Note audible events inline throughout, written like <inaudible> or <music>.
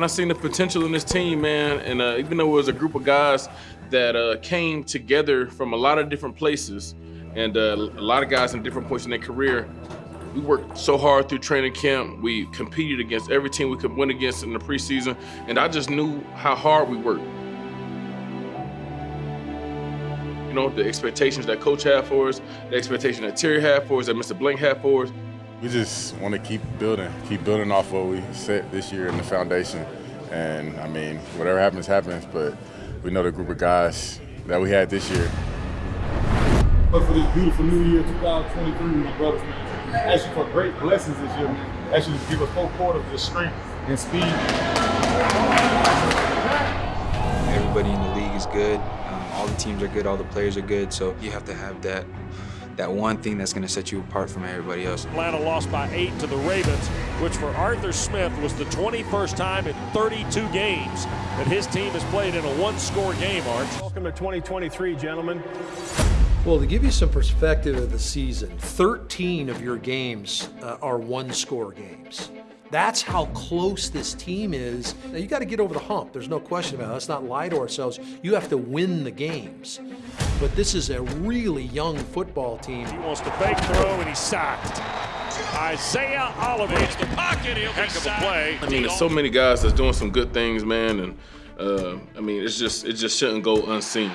And I seen the potential in this team, man. And uh, even though it was a group of guys that uh, came together from a lot of different places, and uh, a lot of guys in different points in their career, we worked so hard through training camp. We competed against every team we could win against in the preseason, and I just knew how hard we worked. You know, the expectations that coach had for us, the expectation that Terry had for us, that Mr. Blank had for us. We just want to keep building, keep building off what we set this year in the foundation. And I mean, whatever happens, happens, but we know the group of guys that we had this year. But for this beautiful new year, 2023, my brothers, man, ask you for great blessings this year, man. Ask you to give us four quarters of strength and speed. Everybody in the league is good. Um, all the teams are good. All the players are good. So you have to have that that one thing that's going to set you apart from everybody else. Atlanta lost by eight to the Ravens, which for Arthur Smith was the 21st time in 32 games that his team has played in a one-score game, Arch. Welcome to 2023, gentlemen. Well, to give you some perspective of the season, 13 of your games uh, are one-score games. That's how close this team is. Now, you got to get over the hump. There's no question about it. Let's not lie to ourselves. You have to win the games. But this is a really young football team. He wants to fake throw, and he's sacked. Isaiah Oliver hits the pocket. He'll Heck of a play. I mean, there's so many guys that's doing some good things, man. And uh, I mean, it's just it just shouldn't go unseen.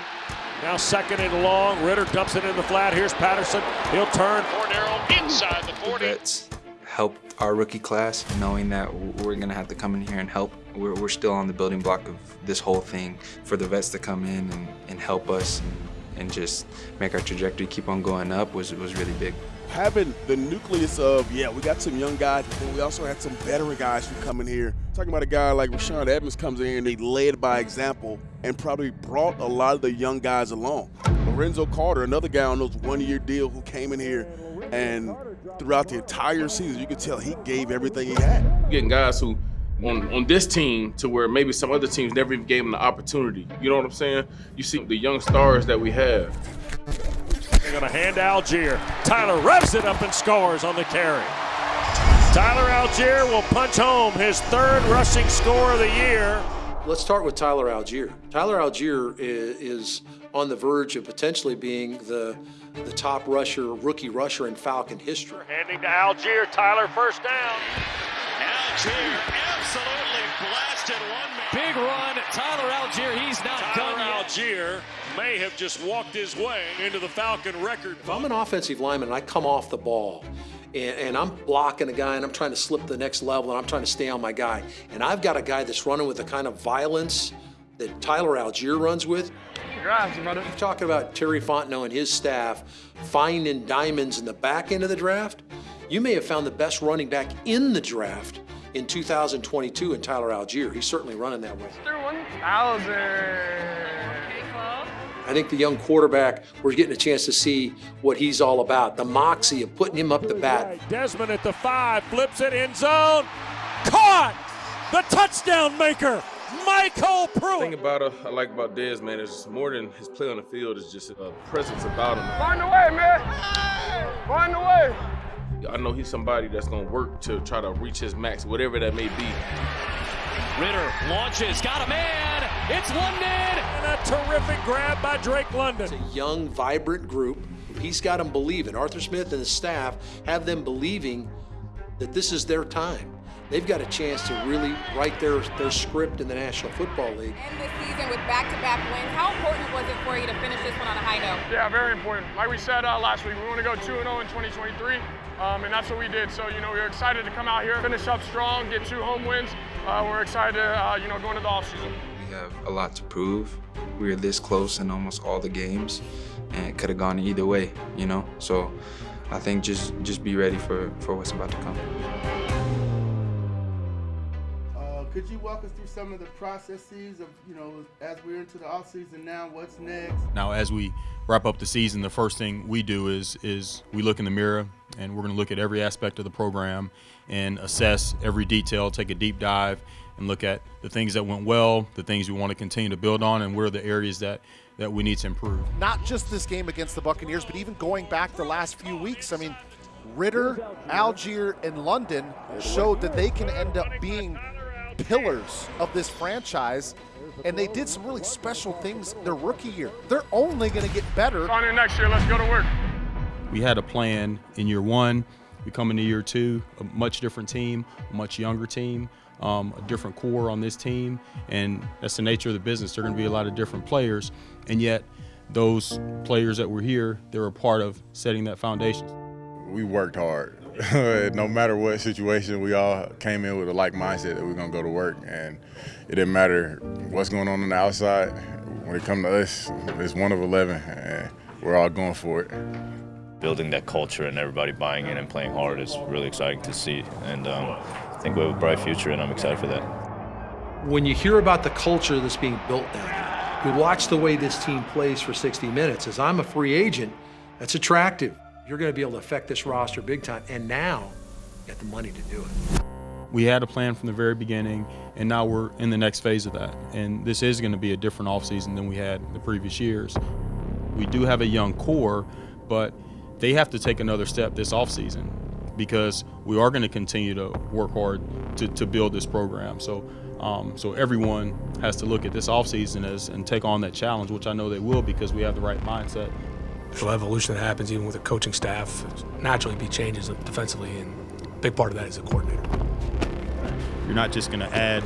Now second and long. Ridder dumps it in the flat. Here's Patterson. He'll turn. Fornero inside the 40. That's helped our rookie class, knowing that we're going to have to come in here and help. We're, we're, still on the building block of this whole thing. For the vets to come in and, and help us and, and, just make our trajectory keep on going up was, was really big. Having the nucleus of, yeah, we got some young guys, but we also had some veteran guys who come in here. Talking about a guy like Rashaan Evans comes in here and he led by example and probably brought a lot of the young guys along. Lorenzo Carter, another guy on those one-year deal who came in here and throughout the entire season, you could tell he gave everything he had. Getting guys who on, on this team to where maybe some other teams never even gave them the opportunity. You know what I'm saying? You see the young stars that we have. They're going to hand Allgeier. Tyler revs it up and scores on the carry. Tyler Allgeier will punch home his third rushing score of the year. Let's start with Tyler Allgeier. Tyler Allgeier is, is on the verge of potentially being the the top rusher, rookie rusher in Falcon history. Handing to Allgeier, Tyler first down. Allgeier absolutely blasted one man. Big run, Tyler Allgeier, he's not Tyler done yet. Allgeier may have just walked his way into the Falcon record. If I'm an offensive lineman and I come off the ball and, and, I'm blocking a guy and I'm trying to slip the next level and I'm trying to stay on my guy, and I've got a guy that's running with the kind of violence that Tyler Allgeier runs with, Congrats, brother. You're talking about Terry Fontenot and his staff finding diamonds in the back end of the draft. You may have found the best running back in the draft in 2022 in Tyler Allgeier. He's certainly running that way. Mr. 1000. I think the young quarterback, we're getting a chance to see what he's all about. The moxie of putting him up the bat. Desmond at the five, flips it in zone. Caught! The touchdown maker! MyCole Pruitt. The thing about uh, I like about Dez, man, is more than his play on the field. It's just a presence about him. Find a way, man. Find a way. I know he's somebody that's going to work to try to reach his max, whatever that may be. Ridder launches, got a man. It's London. And a terrific grab by Drake London. It's a young, vibrant group. He's got them believing. Arthur Smith and his staff have them believing that this is their time they've got a chance to really write their, their script in the National Football League. End this season with back-to-back wins. How important was it for you to finish this one on a high note? Yeah, very important. Like we said uh, last week, we want to go 2-0 in 2023, um, and that's what we did. So, you know, we are excited to come out here, finish up strong, get two home wins. Uh, we're excited, uh, you know, go into the offseason. We have a lot to prove. We are this close in almost all the games, and it could have gone either way, you know? So I think just, just be ready for, for what's about to come. Could you walk us through some of the processes of, you know, as we're into the off season now, what's next? Now, as we wrap up the season, the first thing we do is is we look in the mirror and we're going to look at every aspect of the program and assess every detail, take a deep dive, and look at the things that went well, the things we want to continue to build on, and where are the areas that that we need to improve. Not just this game against the Buccaneers, but even going back the last few weeks. I mean, Ridder, Allgeier, and London showed that they can end up being pillars of this franchise, and they did some really special things their rookie year. They're only going to get better. On in next year, let's go to work. We had a plan in year one. We come into year two, a much different team, a much younger team, um, a different core on this team, and that's the nature of the business. There are going to be a lot of different players, and yet those players that were here, they're a part of setting that foundation. We worked hard. <laughs> no matter what situation, we all came in with a like mindset that we are gonna go to work, and it didn't matter what's going on on the outside. When it comes to us, it's one of eleven, and we're all going for it building that culture and everybody buying in and playing hard is really exciting to see. And um, I think we have a bright future, and I'm excited for that. When you hear about the culture that's being built down here, you watch the way this team plays for 60 minutes. As I'm a free agent, that's attractive. You're going to be able to affect this roster big time. And now, you got the money to do it. We had a plan from the very beginning, and now we're in the next phase of that. And this is going to be a different offseason than we had the previous years. We do have a young core, but they have to take another step this offseason because we are going to continue to work hard to, to build this program. So, um, so everyone has to look at this offseason as and take on that challenge, which I know they will because we have the right mindset. There's evolution that happens even with a coaching staff. Naturally, be changes defensively, and a big part of that is a coordinator. You're not just going to add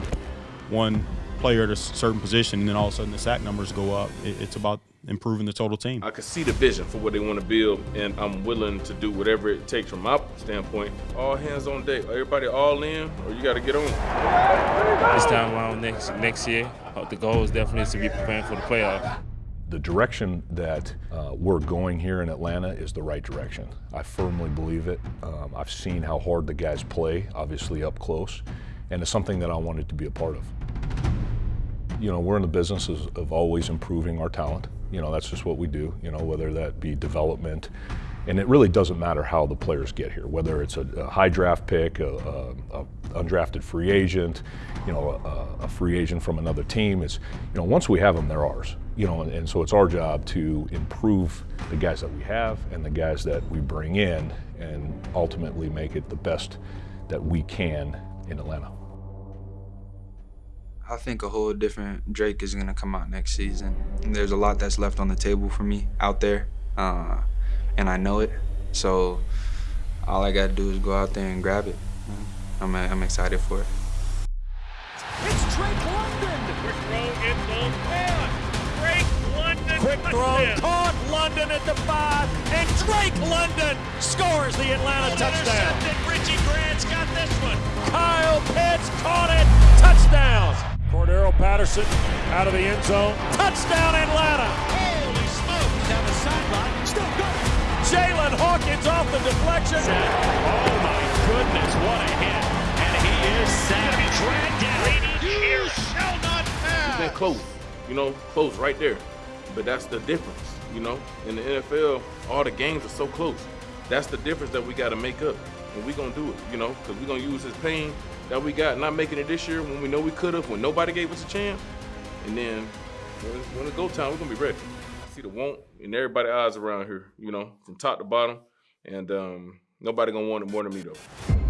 one player at a certain position and then all of a sudden the sack numbers go up. It's about improving the total team. I can see the vision for what they want to build, and I'm willing to do whatever it takes from my standpoint. All hands on deck. Everybody all in, or you got to get on. This time around next next year, uh, the goal is definitely to be preparing for the playoffs. The direction that uh, we're going here in Atlanta is the right direction. I firmly believe it. Um, I've seen how hard the guys play, obviously up close, and it's something that I wanted to be a part of. You know, we're in the business of, of always improving our talent. You know, that's just what we do, you know, whether that be development. And it really doesn't matter how the players get here, whether it's a, a high draft pick, a, a, a, undrafted free agent, you know, a, free agent from another team. It's, you know, once we have them, they're ours. You know, and, and so it's our job to improve the guys that we have and the guys that we bring in and ultimately make it the best that we can in Atlanta. I think a whole different Drake is gonna come out next season. There's a lot that's left on the table for me out there, uh, and I know it. So all I gotta do is go out there and grab it. I'm, I'm excited for it. It's Drake London. Quick throw in the one. Drake London. Quick throw caught London at the five, and Drake London scores the Atlanta touchdown. Richie Grant's got this one. Kyle Pitts caught it. Touchdown. Cordarrelle Patterson out of the end zone. Touchdown Atlanta! Holy smokes! Down the sideline. Still good. Jaylinn Hawkins off the deflection. Oh my goodness, what a hit. And he is set. Dragged down. You shall not pass. He's been close, you know, close right there. But that's the difference, you know. In the NFL, all the games are so close. That's the difference that we got to make up. And going to do it, you know, because going to use this pain that we got not making it this year when we know we could have, when nobody gave us a chance. And then when, when it go time, we're gonna be ready. I see the want in everybody's eyes around here, you know, from top to bottom. And um, nobody gonna want it more than me though.